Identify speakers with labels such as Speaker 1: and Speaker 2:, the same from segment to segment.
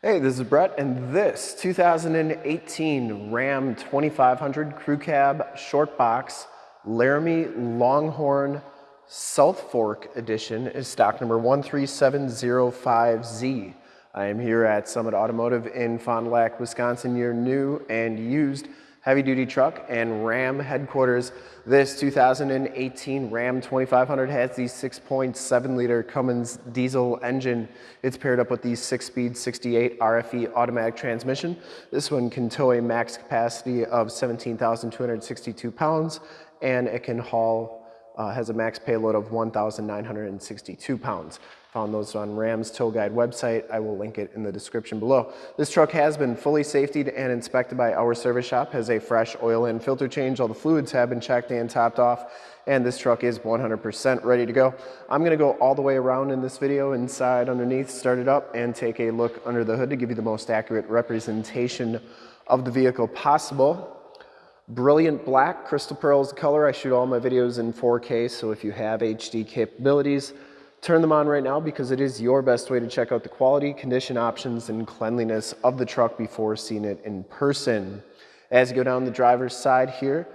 Speaker 1: Hey, this is Brett, and this 2018 Ram 2500 Crew Cab Short Box Laramie Longhorn South Fork Edition is stock number 13705Z. I am here at Summit Automotive in Fond du Lac, Wisconsin, your new and used heavy duty truck and Ram headquarters. This 2018 Ram 2500 has the 6.7 liter Cummins diesel engine. It's paired up with the six speed 68 RFE automatic transmission. This one can tow a max capacity of 17,262 pounds and it can haul, uh, has a max payload of 1,962 pounds. Found those on Ram's Tow Guide website. I will link it in the description below. This truck has been fully safetied and inspected by our service shop, has a fresh oil and filter change. All the fluids have been checked and topped off, and this truck is 100% ready to go. I'm gonna go all the way around in this video, inside, underneath, start it up, and take a look under the hood to give you the most accurate representation of the vehicle possible. Brilliant black, crystal pearl is the color. I shoot all my videos in 4K, so if you have HD capabilities, Turn them on right now because it is your best way to check out the quality, condition options, and cleanliness of the truck before seeing it in person. As you go down the driver's side here,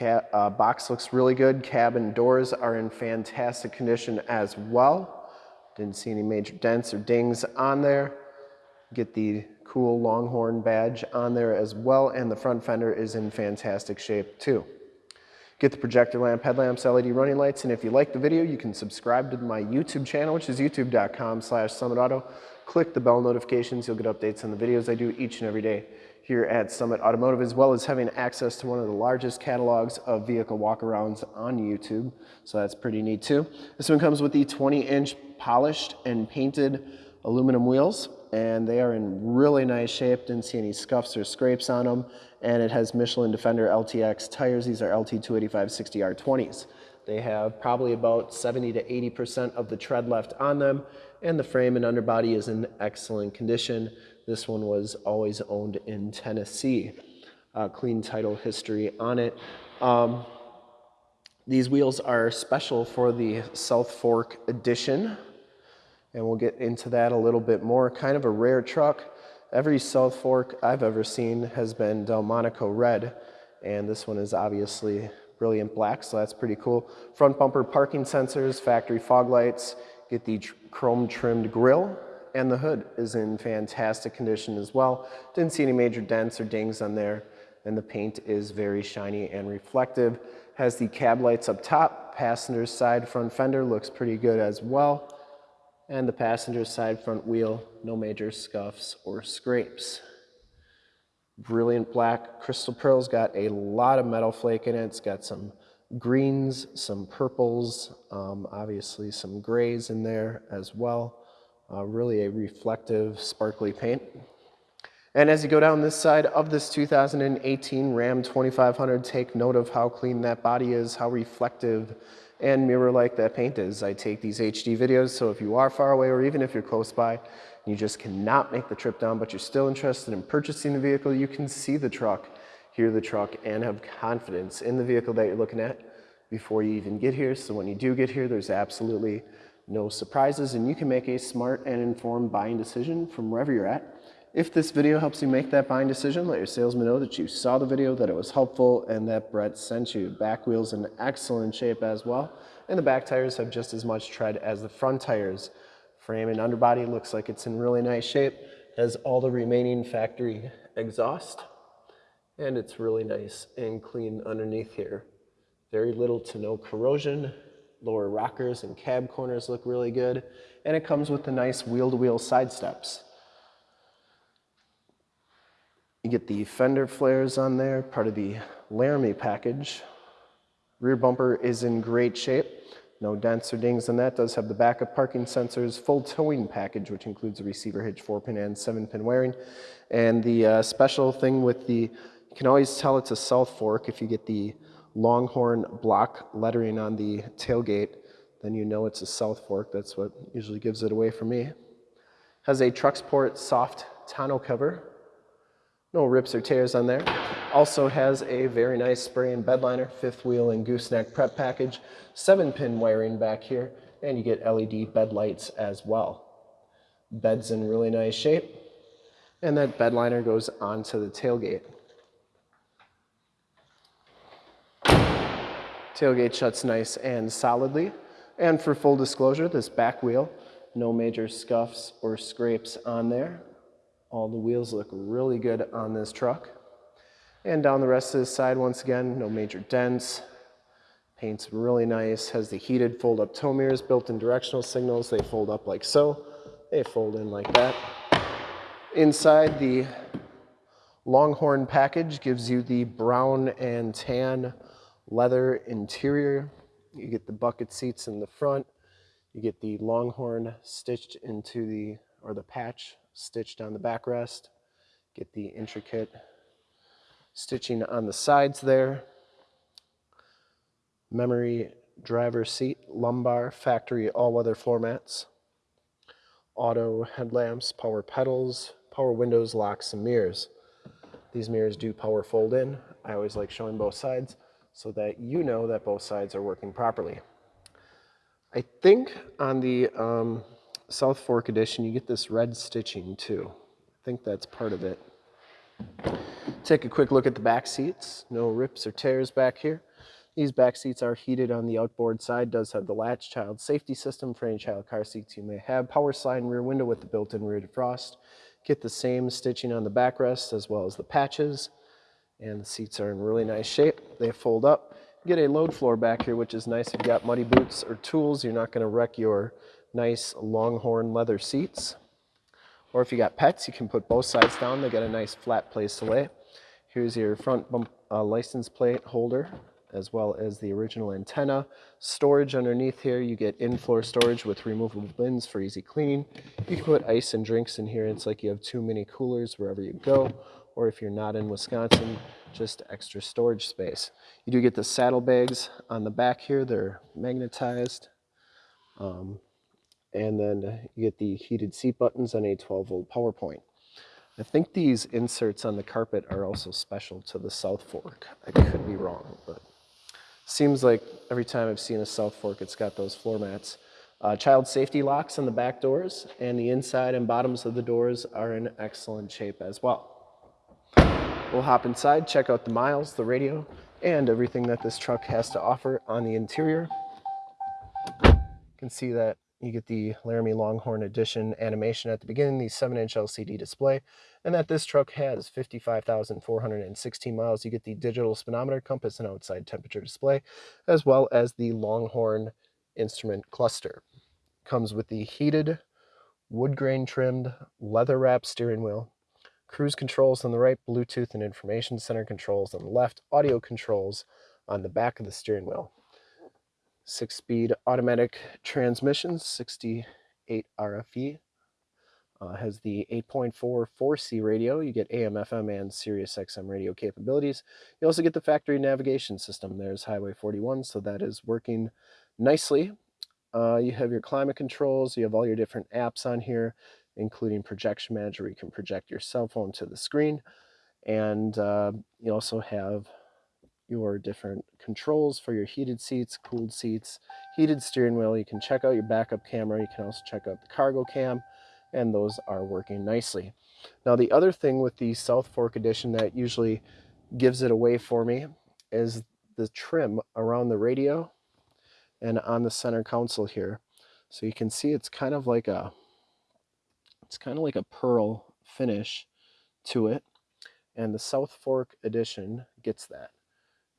Speaker 1: uh, box looks really good. Cabin doors are in fantastic condition as well. Didn't see any major dents or dings on there. Get the cool Longhorn badge on there as well, and the front fender is in fantastic shape too. Get the projector lamp, headlamps, LED running lights, and if you like the video, you can subscribe to my YouTube channel, which is youtube.com slash summitauto. Click the bell notifications, you'll get updates on the videos I do each and every day here at Summit Automotive, as well as having access to one of the largest catalogs of vehicle walkarounds on YouTube. So that's pretty neat too. This one comes with the 20 inch polished and painted aluminum wheels and they are in really nice shape. Didn't see any scuffs or scrapes on them. And it has Michelin Defender LTX tires. These are LT285 60R20s. They have probably about 70 to 80% of the tread left on them. And the frame and underbody is in excellent condition. This one was always owned in Tennessee. Uh, clean title history on it. Um, these wheels are special for the South Fork edition and we'll get into that a little bit more. Kind of a rare truck. Every South Fork I've ever seen has been Delmonico red, and this one is obviously brilliant black, so that's pretty cool. Front bumper parking sensors, factory fog lights, get the chrome trimmed grille, and the hood is in fantastic condition as well. Didn't see any major dents or dings on there, and the paint is very shiny and reflective. Has the cab lights up top, passenger side front fender looks pretty good as well and the passenger side front wheel, no major scuffs or scrapes. Brilliant black crystal pearl's got a lot of metal flake in it. It's got some greens, some purples, um, obviously some grays in there as well. Uh, really a reflective, sparkly paint. And as you go down this side of this 2018 Ram 2500, take note of how clean that body is, how reflective and mirror like that paint is. I take these HD videos, so if you are far away or even if you're close by, you just cannot make the trip down, but you're still interested in purchasing the vehicle, you can see the truck, hear the truck, and have confidence in the vehicle that you're looking at before you even get here. So when you do get here, there's absolutely no surprises, and you can make a smart and informed buying decision from wherever you're at. If this video helps you make that buying decision, let your salesman know that you saw the video, that it was helpful, and that Brett sent you. Back wheels in excellent shape as well, and the back tires have just as much tread as the front tires. Frame and underbody looks like it's in really nice shape, has all the remaining factory exhaust, and it's really nice and clean underneath here. Very little to no corrosion, lower rockers and cab corners look really good, and it comes with the nice wheel-to-wheel -wheel side steps. You get the fender flares on there, part of the Laramie package. Rear bumper is in great shape. No dents or dings on that. Does have the backup parking sensors, full towing package, which includes a receiver hitch, four pin and seven pin wiring. And the uh, special thing with the, you can always tell it's a South Fork if you get the Longhorn block lettering on the tailgate, then you know it's a South Fork. That's what usually gives it away for me. Has a TruXport soft tonneau cover no rips or tears on there. Also has a very nice spray and bed liner, fifth wheel and gooseneck prep package, seven pin wiring back here, and you get LED bed lights as well. Bed's in really nice shape. And that bed liner goes onto the tailgate. Tailgate shuts nice and solidly. And for full disclosure, this back wheel, no major scuffs or scrapes on there. All the wheels look really good on this truck. And down the rest of the side, once again, no major dents. Paint's really nice, has the heated fold-up tow mirrors, built-in directional signals. They fold up like so. They fold in like that. Inside, the Longhorn package gives you the brown and tan leather interior. You get the bucket seats in the front. You get the Longhorn stitched into the, or the patch stitched down the backrest. Get the intricate stitching on the sides there. Memory driver seat, lumbar, factory all-weather floor mats. Auto headlamps, power pedals, power windows, locks, and mirrors. These mirrors do power fold in. I always like showing both sides so that you know that both sides are working properly. I think on the um, South Fork edition, you get this red stitching too. I think that's part of it. Take a quick look at the back seats. No rips or tears back here. These back seats are heated on the outboard side, does have the latch child safety system for any child car seats you may have. Power slide rear window with the built-in rear defrost. Get the same stitching on the backrest as well as the patches and the seats are in really nice shape. They fold up. get a load floor back here, which is nice. If you've got muddy boots or tools, you're not going to wreck your nice Longhorn leather seats. Or if you got pets, you can put both sides down. They got a nice flat place to lay. Here's your front bump, uh, license plate holder, as well as the original antenna. Storage underneath here, you get in-floor storage with removable bins for easy cleaning. You can put ice and drinks in here. It's like you have two mini coolers wherever you go or if you're not in Wisconsin, just extra storage space. You do get the saddlebags on the back here. They're magnetized. Um, and then you get the heated seat buttons and a 12 volt power point. I think these inserts on the carpet are also special to the South Fork. I could be wrong, but seems like every time I've seen a South Fork, it's got those floor mats. Uh, child safety locks on the back doors and the inside and bottoms of the doors are in excellent shape as well. We'll hop inside, check out the miles, the radio, and everything that this truck has to offer on the interior. You can see that you get the Laramie Longhorn Edition animation at the beginning, the 7-inch LCD display, and that this truck has 55,416 miles. You get the digital speedometer, compass, and outside temperature display, as well as the Longhorn instrument cluster. Comes with the heated, wood grain trimmed, leather wrapped steering wheel, cruise controls on the right, Bluetooth and information center controls on the left, audio controls on the back of the steering wheel. Six-speed automatic transmission, 68 RFE. Uh, has the 8.4 4C radio. You get AM, FM, and Sirius XM radio capabilities. You also get the factory navigation system. There's Highway 41, so that is working nicely. Uh, you have your climate controls. You have all your different apps on here including Projection Manager, you can project your cell phone to the screen. And uh, you also have your different controls for your heated seats, cooled seats, heated steering wheel. You can check out your backup camera. You can also check out the cargo cam, and those are working nicely. Now, the other thing with the South Fork Edition that usually gives it away for me is the trim around the radio and on the center console here. So you can see it's kind of like a it's kind of like a pearl finish to it. And the South Fork edition gets that.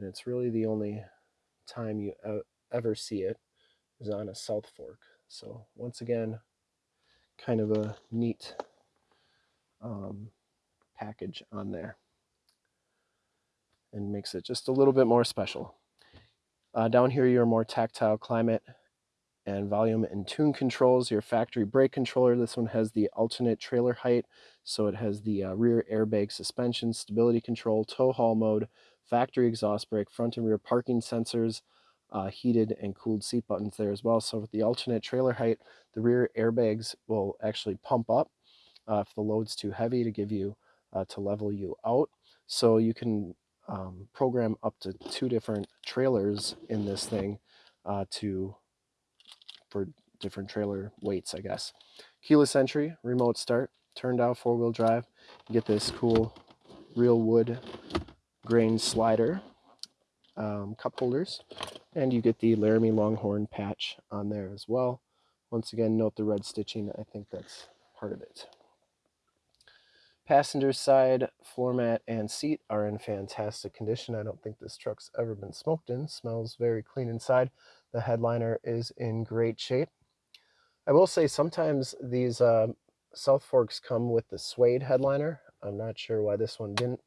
Speaker 1: And it's really the only time you ever see it is on a South Fork. So once again, kind of a neat um, package on there and makes it just a little bit more special. Uh, down here, your more tactile climate and volume and tune controls, your factory brake controller. This one has the alternate trailer height, so it has the uh, rear airbag suspension, stability control, tow haul mode, factory exhaust brake, front and rear parking sensors, uh, heated and cooled seat buttons there as well. So with the alternate trailer height, the rear airbags will actually pump up uh, if the load's too heavy to give you, uh, to level you out. So you can um, program up to two different trailers in this thing uh, to for different trailer weights, I guess. Keyless entry, remote start, turned out four-wheel drive. You get this cool real wood grain slider, um, cup holders, and you get the Laramie Longhorn patch on there as well. Once again, note the red stitching. I think that's part of it. Passenger side floor mat and seat are in fantastic condition. I don't think this truck's ever been smoked in. Smells very clean inside. The headliner is in great shape. I will say sometimes these uh, South Forks come with the suede headliner. I'm not sure why this one didn't.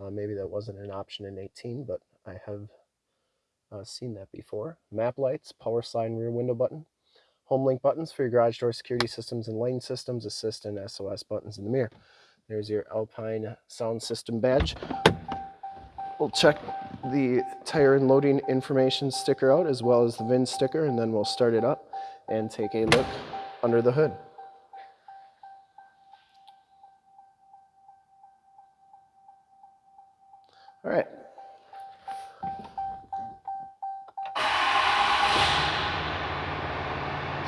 Speaker 1: Uh, maybe that wasn't an option in 18, but I have uh, seen that before. Map lights, power slide and rear window button. Home link buttons for your garage door security systems and lane systems, assist and SOS buttons in the mirror. There's your Alpine sound system badge. We'll check the tire and loading information sticker out as well as the VIN sticker and then we'll start it up and take a look under the hood. All right.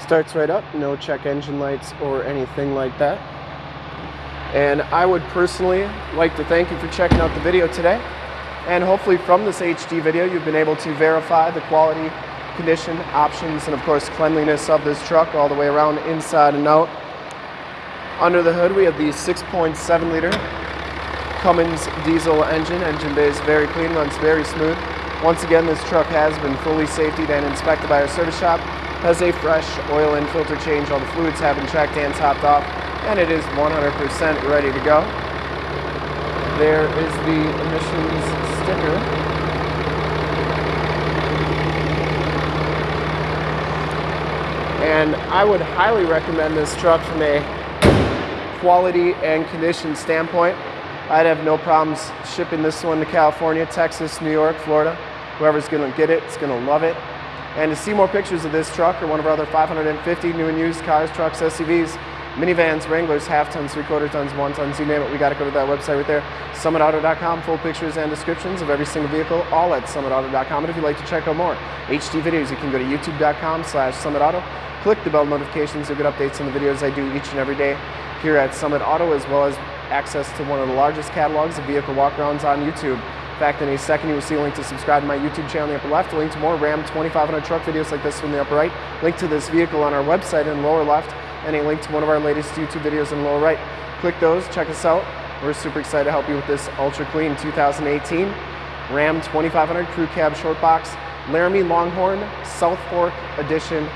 Speaker 1: Starts right up, no check engine lights or anything like that. And I would personally like to thank you for checking out the video today. And hopefully from this HD video, you've been able to verify the quality, condition, options, and of course cleanliness of this truck all the way around inside and out. Under the hood, we have the 6.7 liter Cummins diesel engine. Engine bay is very clean, runs very smooth. Once again, this truck has been fully safetied and inspected by our service shop. Has a fresh oil and filter change. All the fluids have been checked and topped off, and it is 100% ready to go. There is the emissions sticker. And I would highly recommend this truck from a quality and condition standpoint. I'd have no problems shipping this one to California, Texas, New York, Florida. Whoever's gonna get it, it is gonna love it. And to see more pictures of this truck or one of our other 550 new and used cars, trucks, SUVs, minivans, Wranglers, half tons, three quarter tons, one tons, you name it, we got to go to that website right there, summitauto.com, full pictures and descriptions of every single vehicle, all at summitauto.com. And if you'd like to check out more HD videos, you can go to youtube.com slash summitauto, click the bell notifications, you'll get updates on the videos I do each and every day here at Summit Auto, as well as access to one of the largest catalogs of vehicle walkarounds on YouTube. In fact, in a second, you will see a link to subscribe to my YouTube channel in the upper left, a link to more Ram 2500 truck videos like this one in the upper right, link to this vehicle on our website in the lower left, and a link to one of our latest YouTube videos in the lower right. Click those, check us out. We're super excited to help you with this ultra clean 2018 Ram 2500 Crew Cab Short Box Laramie Longhorn South Fork Edition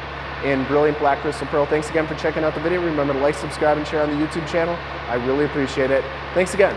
Speaker 1: in brilliant black crystal pearl. Thanks again for checking out the video. Remember to like, subscribe, and share on the YouTube channel. I really appreciate it. Thanks again.